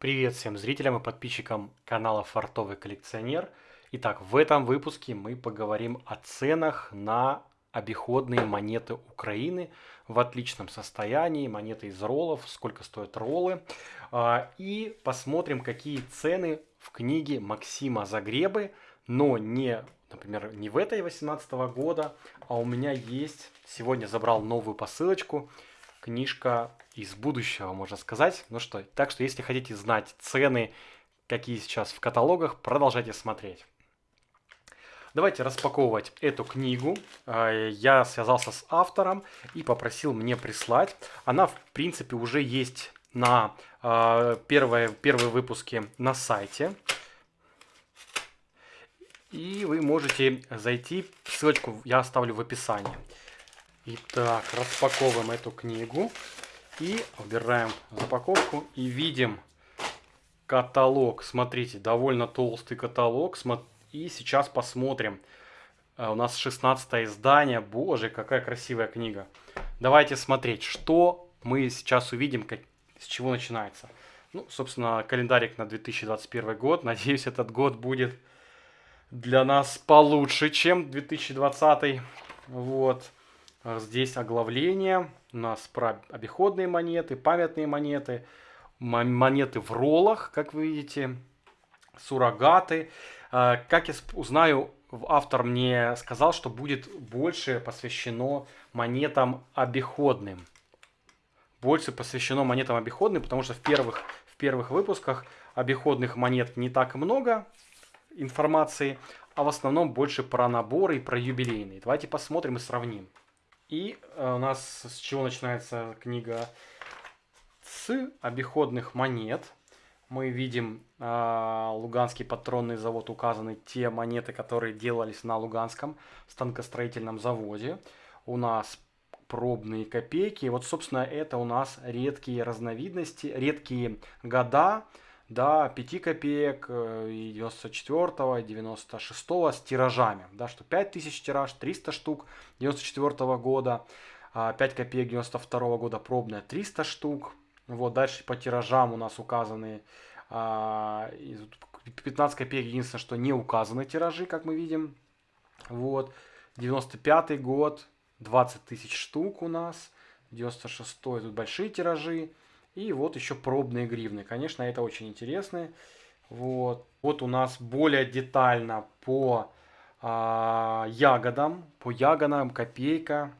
Привет всем зрителям и подписчикам канала Фартовый коллекционер. Итак, в этом выпуске мы поговорим о ценах на обиходные монеты Украины в отличном состоянии, монеты из роллов, сколько стоят роллы. А, и посмотрим, какие цены в книге Максима Загребы, но не, например, не в этой 18 года, а у меня есть, сегодня забрал новую посылочку, книжка из будущего, можно сказать. Ну что, так что если хотите знать цены, какие сейчас в каталогах, продолжайте смотреть. Давайте распаковывать эту книгу. А, я связался с автором и попросил мне прислать. Она, в принципе, уже есть на а, первые, первые выпуски на сайте. И вы можете зайти, ссылочку я оставлю в описании. Итак, распаковываем эту книгу. И убираем запаковку и видим каталог. Смотрите, довольно толстый каталог. И сейчас посмотрим. А, у нас 16 издание. Боже, какая красивая книга. Давайте смотреть, что мы сейчас увидим, как, с чего начинается. Ну, собственно, календарик на 2021 год. Надеюсь, этот год будет для нас получше, чем 2020. Вот. А, здесь оглавление. У нас про обиходные монеты, памятные монеты, монеты в роллах, как вы видите, суррогаты. А, как я узнаю, автор мне сказал, что будет больше посвящено монетам обиходным. Больше посвящено монетам обиходным, потому что в первых, в первых выпусках обиходных монет не так много информации, а в основном больше про наборы и про юбилейные. Давайте посмотрим и сравним. И э, у нас с чего начинается книга? С обиходных монет. Мы видим э, Луганский патронный завод указаны те монеты, которые делались на Луганском станкостроительном заводе. У нас пробные копейки. Вот, собственно, это у нас редкие разновидности, редкие года, до 5 копеек э, и 94 и 96 с тиражами, да, что 5000 тираж, 300 штук 94 года, 5 а копеек 92 года пробная 300 штук, вот, дальше по тиражам у нас указаны 15 а, копеек, единственное, что не указаны тиражи, как мы видим, вот, 95 год, 20 тысяч штук у нас, 96 тут большие тиражи, и вот еще пробные гривны. Конечно, это очень интересно. Вот, вот у нас более детально по а, ягодам, по ягодам копейка.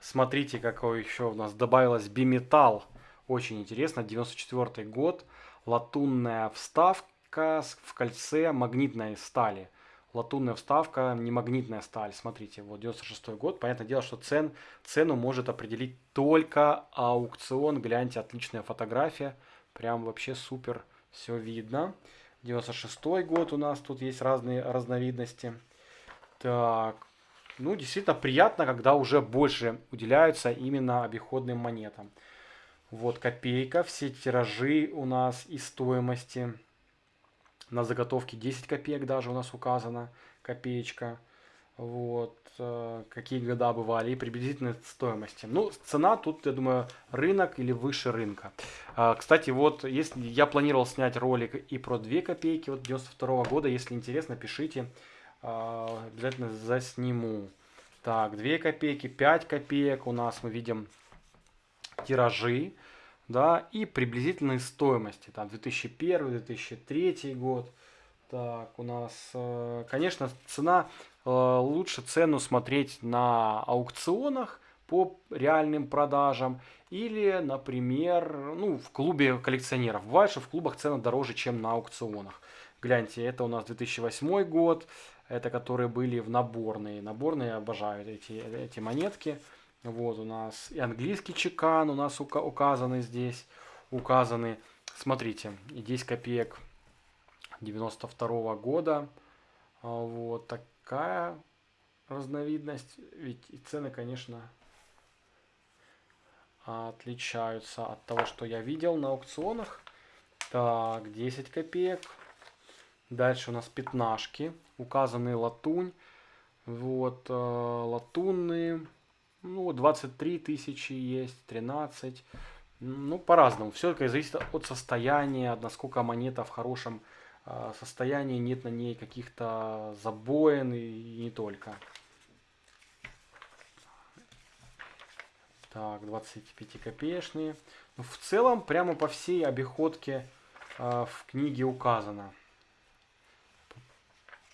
Смотрите, какой еще у нас добавилось биметалл. Очень интересно, 94 год. Латунная вставка в кольце магнитной стали латунная вставка, не магнитная сталь. Смотрите, вот 96 год. Понятное дело, что цен, цену может определить только аукцион. Гляньте, отличная фотография. Прям вообще супер все видно. 96 год у нас тут есть разные разновидности. Так, ну действительно приятно, когда уже больше уделяются именно обиходным монетам. Вот копейка, все тиражи у нас и стоимости. На заготовке 10 копеек даже у нас указана копеечка. Вот, э, какие года бывали и приблизительные стоимости. Ну, цена тут, я думаю, рынок или выше рынка. А, кстати, вот, если я планировал снять ролик и про 2 копейки, вот 92 -го года, если интересно, пишите, а, обязательно засниму. Так, 2 копейки, 5 копеек у нас мы видим тиражи да, и приблизительные стоимости, там 2001-2003 год. Так, у нас, э, конечно, цена, э, лучше цену смотреть на аукционах по реальным продажам или, например, ну, в клубе коллекционеров. Бывает, что в клубах цены дороже, чем на аукционах. Гляньте, это у нас 2008 год, это которые были в наборные. Наборные обожают эти, эти монетки. Вот у нас и английский чекан у нас указаны здесь. Указаны, смотрите, и 10 копеек 92 -го года. А, вот такая разновидность. Ведь и цены, конечно, отличаются от того, что я видел на аукционах. Так, 10 копеек. Дальше у нас пятнашки. Указаны латунь. Вот, э, латунные ну, 23 тысячи есть, 13. Ну, по-разному. Все это зависит от состояния, насколько монета в хорошем а, состоянии, нет на ней каких-то забоин и не только. Так, 25-копеечные. Ну, в целом, прямо по всей обиходке э, в книге указано.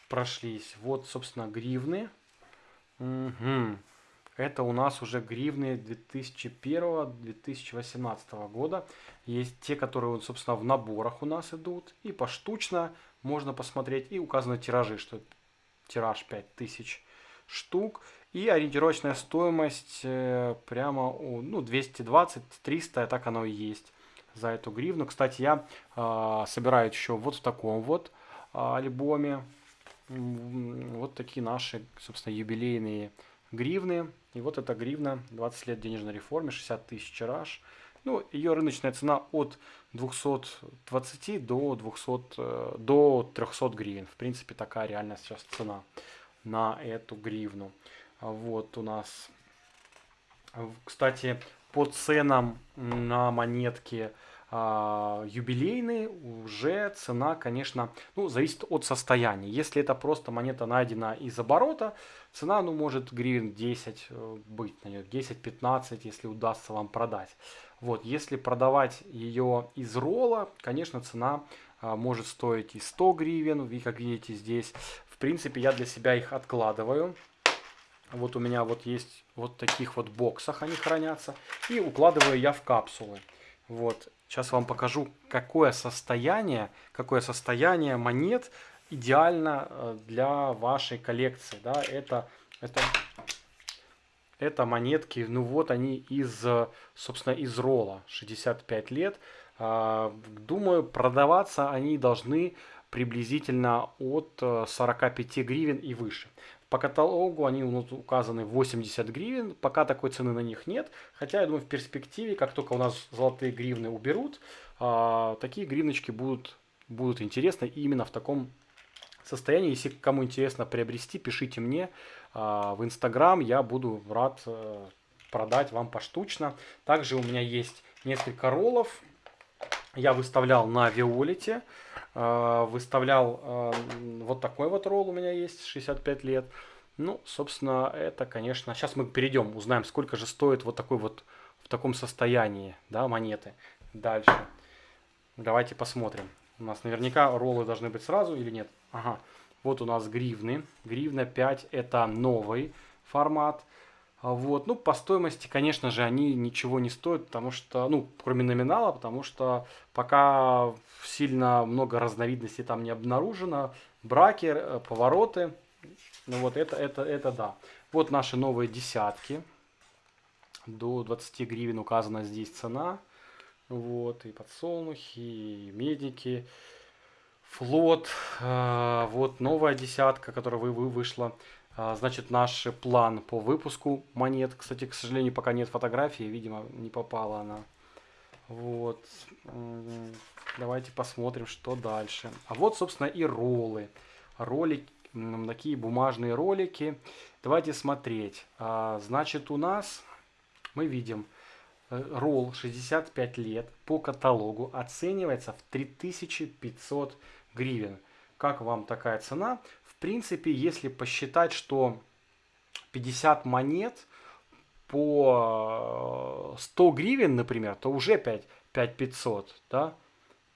Прошлись. Вот, собственно, гривны. Угу. Это у нас уже гривны 2001-2018 года. Есть те, которые, собственно, в наборах у нас идут. И поштучно можно посмотреть. И указаны тиражи, что тираж 5000 штук. И ориентировочная стоимость э, прямо ну, 220-300, так оно и есть за эту гривну. Кстати, я э, собираю еще вот в таком вот э, альбоме. Вот такие наши, собственно, юбилейные гривны. И вот эта гривна, 20 лет денежной реформе, 60 тысяч тираж. Ну, ее рыночная цена от 220 до, 200, э, до 300 гривен. В принципе, такая реальная сейчас цена на эту гривну. Вот у нас, кстати, по ценам на монетки а, юбилейные уже цена, конечно, ну, зависит от состояния. Если это просто монета найдена из оборота, цена, ну, может гривен 10 э, быть на нее, 10-15, если удастся вам продать. Вот, если продавать ее из ролла, конечно, цена а, может стоить и 100 гривен, вы как видите здесь. В принципе, я для себя их откладываю. Вот у меня вот есть вот таких вот боксах они хранятся. И укладываю я в капсулы. Вот. Сейчас вам покажу, какое состояние, какое состояние монет идеально э, для вашей коллекции. Да, это, это, это монетки, ну вот они из, собственно, из ролла, 65 лет. А, думаю, продаваться они должны приблизительно от 45 э, гривен и выше. По каталогу они указаны 80 гривен, пока такой цены на них нет. Хотя, я думаю, в перспективе, как только у нас золотые гривны уберут, а, такие гривночки будут, будут интересны именно в таком состоянии. Если кому интересно приобрести, пишите мне а, в Инстаграм, я буду рад э, продать вам поштучно. Также у меня есть несколько роллов, я выставлял на Виолете. Э, выставлял э, вот такой вот ролл у меня есть, 65 лет. Ну, собственно, это, конечно... Сейчас мы перейдем, узнаем, сколько же стоит вот такой вот в таком состоянии, да, монеты. Дальше. Давайте посмотрим. У нас наверняка роллы должны быть сразу или нет? Ага. Вот у нас гривны. Гривна 5 это новый формат. А вот, ну, по стоимости, конечно же, они ничего не стоят, потому что, ну, кроме номинала, потому что пока сильно много разновидностей там не обнаружено. Браки, э, повороты, ну вот это, это, это да. Вот наши новые десятки. До 20 гривен указана здесь цена. Вот, и подсолнухи, и медики, флот. Э, вот новая десятка, которая вы, вы вышла значит, наш план по выпуску монет. Кстати, к сожалению, пока нет фотографии, видимо, не попала она. Вот. Давайте посмотрим, что дальше. А вот, собственно, и роллы. Ролики, такие бумажные ролики. Давайте смотреть. А, значит, у нас мы видим э, ролл 65 лет по каталогу оценивается в 3500 гривен. Как вам такая цена? Принципе, если посчитать, что 50 монет по 100 гривен, например, то уже 5, 5500, да,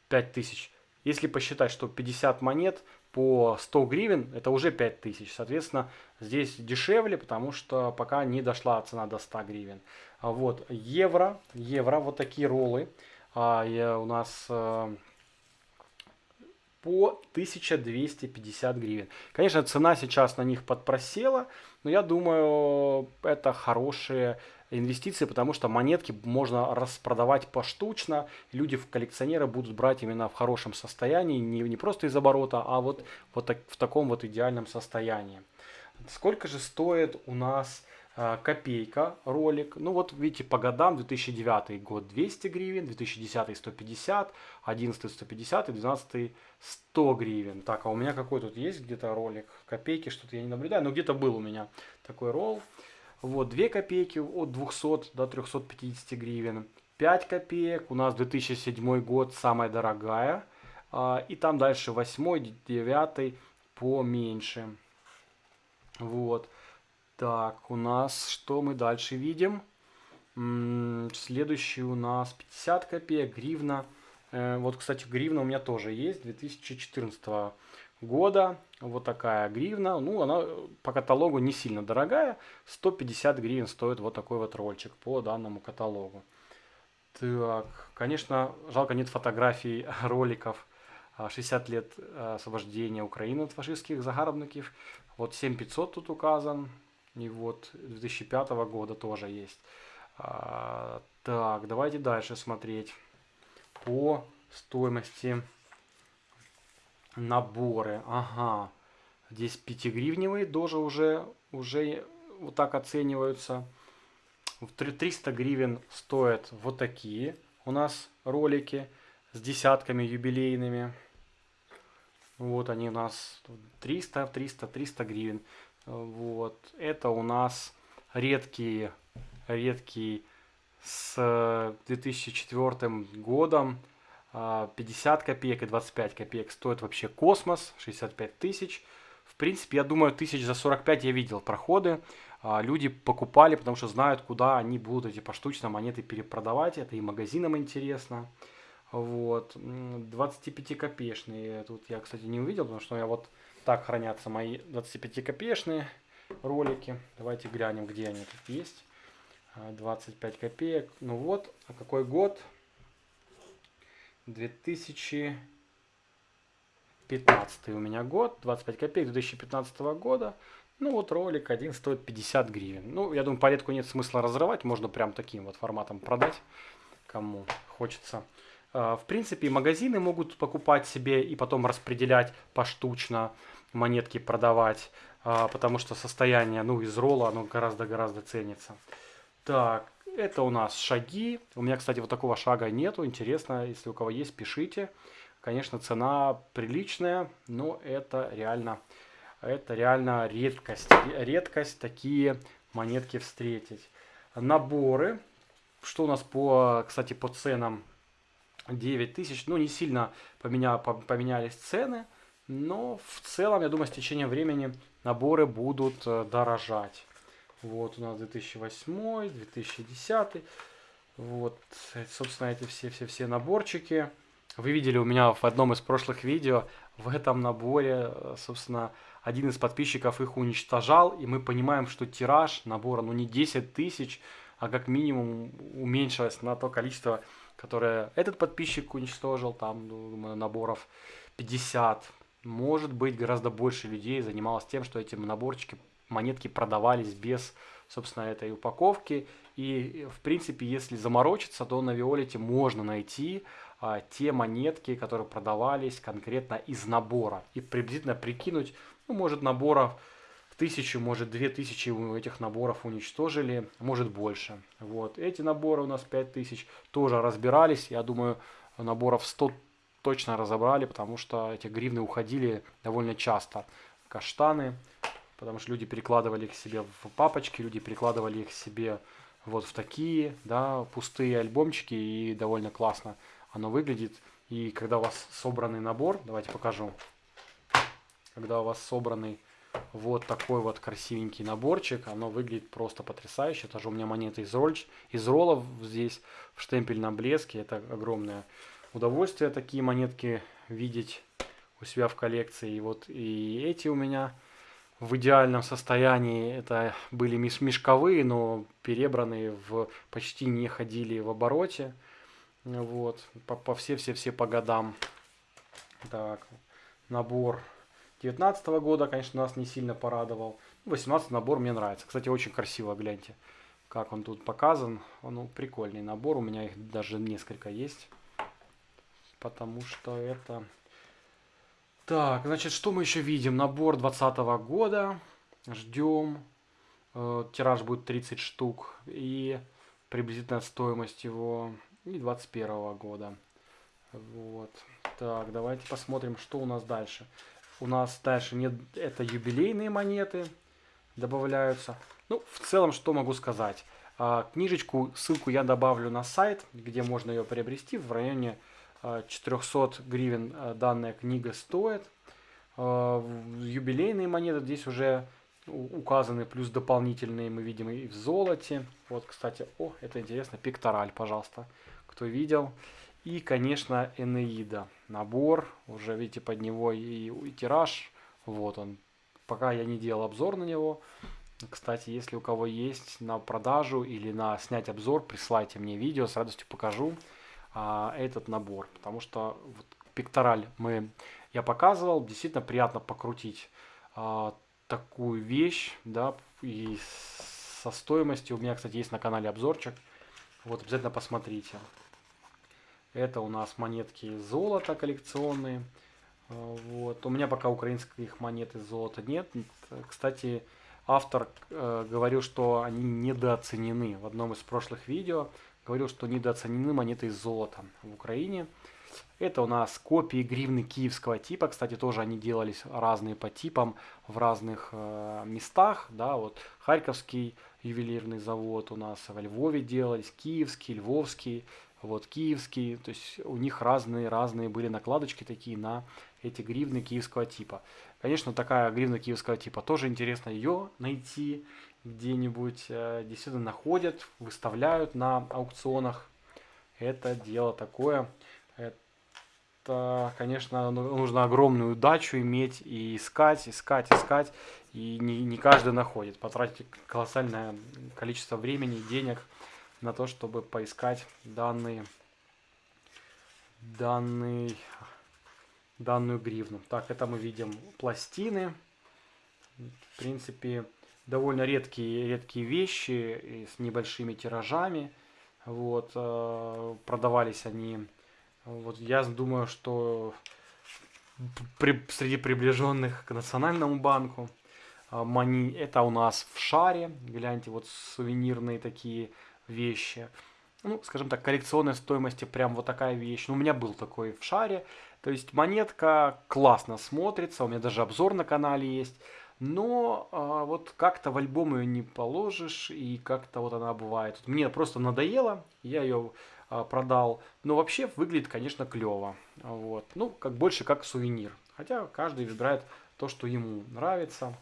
5000. Если посчитать, что 50 монет по 100 гривен, это уже 5000. Соответственно, здесь дешевле, потому что пока не дошла цена до 100 гривен. Вот, евро, евро, вот такие роллы. А, я, у нас э, по 1250 гривен. Конечно, цена сейчас на них подпросела, но я думаю, это хорошие инвестиции, потому что монетки можно распродавать поштучно. Люди, в коллекционеры будут брать именно в хорошем состоянии, не, не просто из оборота, а вот, вот так, в таком вот идеальном состоянии. Сколько же стоит у нас копейка ролик. Ну вот видите по годам 2009 год 200 гривен, 2010 150, 11 150 и 12 100 гривен. Так, а у меня какой тут есть где-то ролик? Копейки что-то я не наблюдаю, но где-то был у меня такой ролл. Вот 2 копейки от 200 до 350 гривен. 5 копеек. У нас 2007 год самая дорогая. А, и там дальше 8, 9 поменьше. Вот. Так, у нас что мы дальше видим? Следующий у нас 50 копеек, гривна. Э, вот, кстати, гривна у меня тоже есть, 2014 года. Вот такая гривна. Ну, она по каталогу не сильно дорогая. 150 гривен стоит вот такой вот рольчик по данному каталогу. Так, конечно, жалко нет фотографий роликов 60 лет освобождения Украины от фашистских загарбников. Вот 7500 тут указан. И вот 2005 года тоже есть. А, так, давайте дальше смотреть по стоимости наборы. Ага, здесь 5-гривневые тоже уже, уже вот так оцениваются. 300 гривен стоят вот такие у нас ролики с десятками юбилейными. Вот они у нас 300, 300, 300 гривен. Вот. Это у нас редкие, редкий с 2004 годом 50 копеек и 25 копеек стоит вообще космос, 65 тысяч. В принципе, я думаю, тысяч за 45 я видел проходы. А, люди покупали, потому что знают, куда они будут эти поштучно монеты перепродавать. Это и магазинам интересно. Вот. 25-копеечные. Тут я, кстати, не увидел, потому что я вот так хранятся мои 25-копеечные ролики. Давайте глянем, где они тут есть. 25 а, копеек. Ну вот, а какой год? 2015 у меня год, 25 копеек 2015 года. Ну вот ролик один стоит 50 гривен. Ну, я думаю, палетку нет смысла разрывать, можно прям таким вот форматом продать, кому хочется. А, в принципе, магазины могут покупать себе и потом распределять поштучно, монетки продавать, а, потому что состояние, ну, из ролла, оно гораздо-гораздо ценится. Так, это у нас шаги. У меня, кстати, вот такого шага нету. Интересно, если у кого есть, пишите. Конечно, цена приличная, но это реально, это реально редкость. Редкость такие монетки встретить. Наборы. Что у нас по, кстати, по ценам? 9 тысяч. Ну, не сильно поменя, поменялись цены. Но в целом, я думаю, с течением времени наборы будут э, дорожать. Вот у нас 2008, 2010. Вот, собственно, эти все-все-все наборчики. Вы видели у меня в одном из прошлых видео, в этом наборе, собственно, один из подписчиков их уничтожал, и мы понимаем, что тираж набора, ну не 10 тысяч, а как минимум уменьшилось на то количество, которое этот подписчик уничтожил, там, ну, наборов 50. Может быть, гораздо больше людей занималось тем, что эти наборчики монетки продавались без, собственно, этой упаковки. И, в принципе, если заморочиться, то на Виолете можно найти а, те монетки, которые продавались конкретно из набора. И приблизительно прикинуть, ну, может, наборов тысячу, может, две тысячи этих наборов уничтожили, может, больше. Вот. Эти наборы у нас 5000 тоже разбирались. Я думаю, наборов 100 точно разобрали, потому что эти гривны уходили довольно часто. Каштаны, потому что люди перекладывали их себе в папочки, люди перекладывали их себе вот в такие, да, пустые альбомчики, и довольно классно оно выглядит. И когда у вас собранный набор, давайте покажу, когда у вас собранный вот такой вот красивенький наборчик, оно выглядит просто потрясающе. Тоже у меня монеты из, роль, из роллов здесь в штемпельном блеске, это огромное удовольствие такие монетки видеть у себя в коллекции. И вот и эти у меня в идеальном состоянии это были мешковые, но перебранные в почти не ходили в обороте. Вот, по, по все-все-все по годам. Так, набор 19 -го года, конечно, нас не сильно порадовал. 18 набор мне нравится. Кстати, очень красиво, гляньте, как он тут показан. Ну, прикольный набор, у меня их даже несколько есть. Потому что это так, значит, что мы еще видим? Набор 2020 года. Ждем. Э, тираж будет 30 штук. И приблизительная стоимость его и 21 года. Вот. Так, давайте посмотрим, что у нас дальше. У нас дальше нет, это юбилейные монеты добавляются. Ну, в целом, что могу сказать. А, книжечку, ссылку я добавлю на сайт, где можно ее приобрести. В районе 400 а, гривен а, данная книга стоит. Юбилейные монеты здесь уже указаны, плюс дополнительные мы видим и в золоте. Вот, кстати, о, это интересно, пектораль, пожалуйста, кто видел. И, конечно, Энеида. Набор, уже видите, под него и, и тираж. Вот он. Пока я не делал обзор на него. Кстати, если у кого есть на продажу или на снять обзор, присылайте мне видео, с радостью покажу а, этот набор. Потому что вот, пектораль мы, я показывал, действительно приятно покрутить а, такую вещь, да, и со стоимостью. У меня, кстати, есть на канале обзорчик. Вот, обязательно посмотрите. Это у нас монетки золота коллекционные. А, вот. У меня пока украинских монет из золота нет. Кстати, автор э, говорил, что они недооценены. В одном из прошлых видео говорил, что недооценены монеты из золота в Украине. Это у нас копии гривны киевского типа. Кстати, тоже они делались разные по типам в разных э, местах. Да, вот Харьковский ювелирный завод у нас во Львове делались, киевский, львовский, вот киевский. То есть у них разные-разные были накладочки такие на эти гривны киевского типа. Конечно, такая гривна киевского типа тоже интересно ее найти где-нибудь. Э, действительно находят, выставляют на аукционах. Это дело такое. Это, конечно, ну, нужно огромную удачу иметь и искать, искать, искать. И не, не каждый находит. Потратить колоссальное количество времени, денег на то, чтобы поискать данные, данный данную гривну. Так, это мы видим пластины. В принципе, довольно редкие, редкие вещи с небольшими тиражами. Вот, э, продавались они. Вот, я думаю, что при, среди приближенных к Национальному банку. А, мани, это у нас в шаре. Гляньте, вот сувенирные такие вещи. Ну, скажем так, коллекционной стоимости прям вот такая вещь. Ну, у меня был такой в шаре. То есть монетка классно смотрится, у меня даже обзор на канале есть. Но а, вот как-то в альбом ее не положишь, и как-то вот она бывает. Мне просто надоело, я ее а, продал. Но вообще выглядит, конечно, клево. Вот. Ну, как больше как сувенир. Хотя каждый выбирает то, что ему нравится.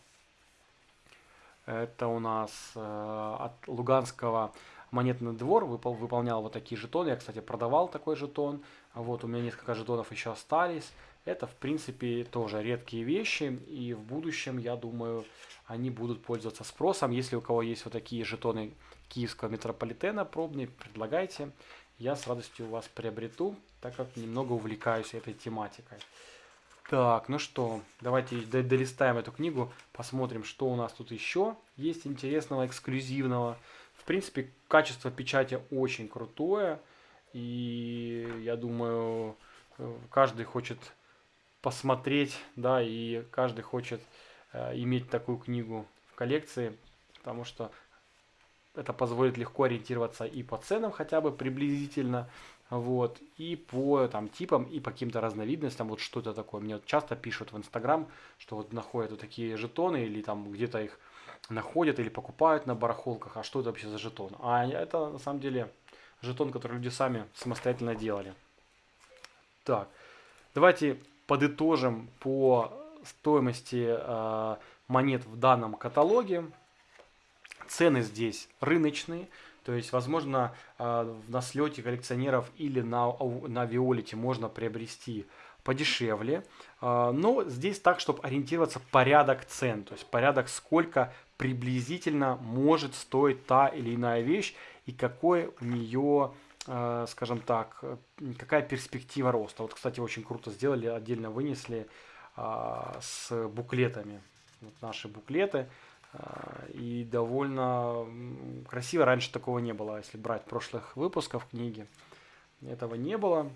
Это у нас э, от Луганского монетный двор выпол, выполнял вот такие жетоны. Я, кстати, продавал такой жетон. Вот у меня несколько жетонов еще остались. Это, в принципе, тоже редкие вещи. И в будущем, я думаю, они будут пользоваться спросом. Если у кого есть вот такие жетоны киевского метрополитена пробные, предлагайте. Я с радостью вас приобрету, так как немного увлекаюсь этой тематикой. Так, ну что, давайте долистаем эту книгу, посмотрим, что у нас тут еще есть интересного, эксклюзивного принципе, качество печати очень крутое. И я думаю, каждый хочет посмотреть, да, и каждый хочет э, иметь такую книгу в коллекции, потому что это позволит легко ориентироваться и по ценам хотя бы приблизительно, вот, и по там типам, и по каким-то разновидностям, вот что-то такое. Мне вот часто пишут в Инстаграм, что вот находят вот такие жетоны или там где-то их находят или покупают на барахолках, а что это вообще за жетон? А это на самом деле жетон, который люди сами самостоятельно делали. Так, давайте подытожим по стоимости э, монет в данном каталоге. Цены здесь рыночные, то есть, возможно, э, на слете коллекционеров или на, на Виолите можно приобрести подешевле. Э, но здесь так, чтобы ориентироваться порядок цен, то есть порядок сколько приблизительно может стоить та или иная вещь и какой у нее, э, скажем так, какая перспектива роста. Вот, кстати, очень круто сделали, отдельно вынесли э, с буклетами. Вот наши буклеты. Э, и довольно красиво. Раньше такого не было, если брать прошлых выпусков книги. Этого не было.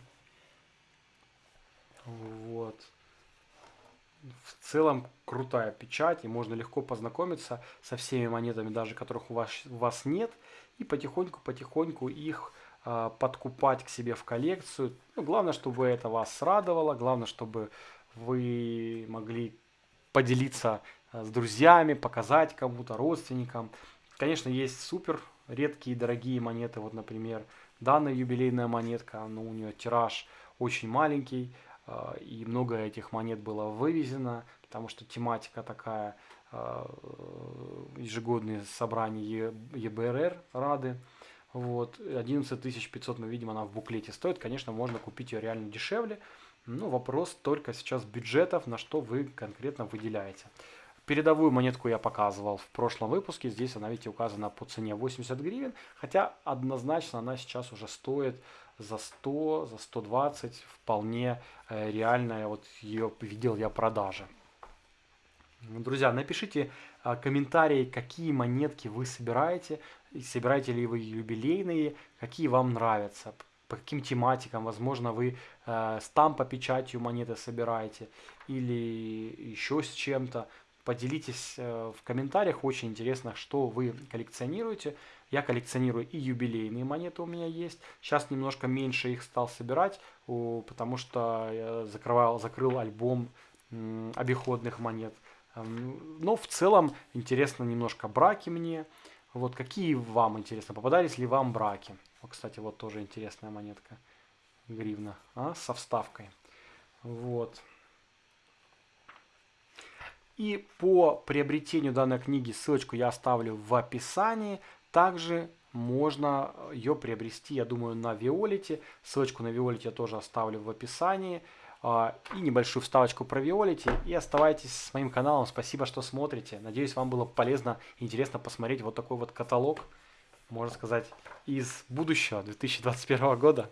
Вот в целом крутая печать, и можно легко познакомиться со всеми монетами, даже которых у вас, у вас нет, и потихоньку-потихоньку их э, подкупать к себе в коллекцию. Ну, главное, чтобы это вас радовало, главное, чтобы вы могли поделиться э, с друзьями, показать кому-то, родственникам. Конечно, есть супер редкие дорогие монеты, вот, например, данная юбилейная монетка, ну, у нее тираж очень маленький, и много этих монет было вывезено, потому что тематика такая, э, ежегодные собрания ЕБРР Рады, вот, 11 500 мы видим, она в буклете стоит. Конечно, можно купить ее реально дешевле. Ну, вопрос только сейчас бюджетов, на что вы конкретно выделяете. Передовую монетку я показывал в прошлом выпуске. Здесь она, видите, указана по цене 80 гривен. Хотя однозначно она сейчас уже стоит за 100, за 120. Вполне э, реальная, вот ее видел я продажа. Друзья, напишите э, комментарии, какие монетки вы собираете собираете ли вы юбилейные, какие вам нравятся, по каким тематикам, возможно, вы э, стамп по печатью монеты собираете или еще с чем-то. Поделитесь э, в комментариях, очень интересно, что вы коллекционируете. Я коллекционирую и юбилейные монеты у меня есть. Сейчас немножко меньше их стал собирать, потому что я закрывал, закрыл альбом обиходных монет. Эм, но в целом интересно немножко браки мне. Вот какие вам интересно, попадались ли вам браки? Вот, кстати, вот тоже интересная монетка. Гривна, а, со вставкой. Вот. И по приобретению данной книги ссылочку я оставлю в описании. Также можно ее приобрести, я думаю, на Виолете. Ссылочку на Виолете я тоже оставлю в описании. А, и небольшую вставочку про Виолити. И оставайтесь с моим каналом. Спасибо, что смотрите. Надеюсь, вам было полезно и интересно посмотреть вот такой вот каталог, можно сказать, из будущего 2021 года.